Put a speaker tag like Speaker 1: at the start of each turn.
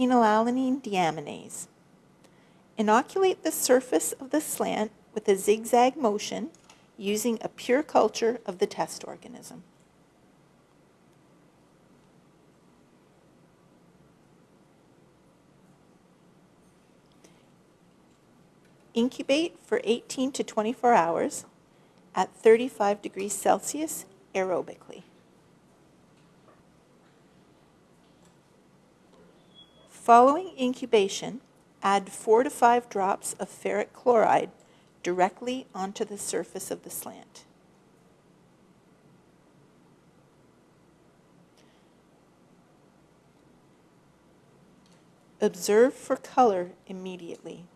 Speaker 1: phenylalanine deaminase. Inoculate the surface of the slant with a zigzag motion using a pure culture of the test organism. Incubate for 18 to 24 hours at 35 degrees Celsius aerobically. Following incubation, add 4 to 5 drops of ferric chloride directly onto the surface of the slant. Observe for color immediately.